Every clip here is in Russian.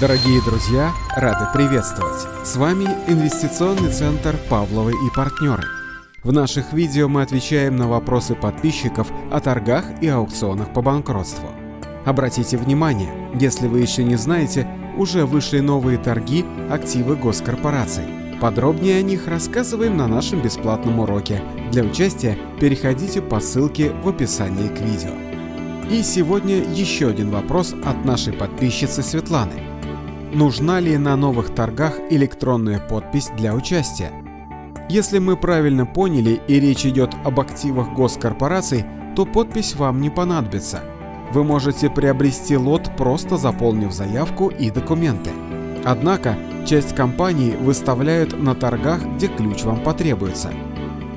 Дорогие друзья, рады приветствовать! С вами инвестиционный центр «Павловы и партнеры». В наших видео мы отвечаем на вопросы подписчиков о торгах и аукционах по банкротству. Обратите внимание, если вы еще не знаете, уже вышли новые торги активы госкорпораций. Подробнее о них рассказываем на нашем бесплатном уроке. Для участия переходите по ссылке в описании к видео. И сегодня еще один вопрос от нашей подписчицы Светланы. Нужна ли на новых торгах электронная подпись для участия? Если мы правильно поняли и речь идет об активах госкорпораций, то подпись вам не понадобится. Вы можете приобрести лот, просто заполнив заявку и документы. Однако, часть компаний выставляют на торгах, где ключ вам потребуется.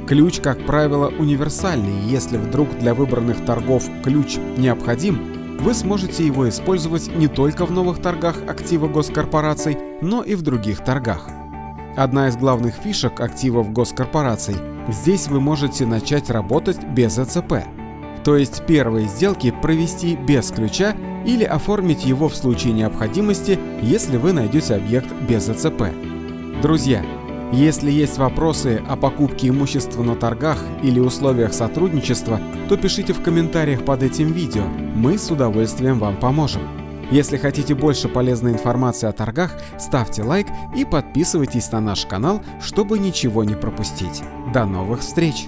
Ключ, как правило, универсальный, если вдруг для выбранных торгов ключ необходим, вы сможете его использовать не только в новых торгах актива госкорпораций, но и в других торгах. Одна из главных фишек активов госкорпораций – здесь вы можете начать работать без ЭЦП. То есть первые сделки провести без ключа или оформить его в случае необходимости, если вы найдете объект без ЭЦП. Друзья, если есть вопросы о покупке имущества на торгах или условиях сотрудничества, то пишите в комментариях под этим видео, мы с удовольствием вам поможем. Если хотите больше полезной информации о торгах, ставьте лайк и подписывайтесь на наш канал, чтобы ничего не пропустить. До новых встреч!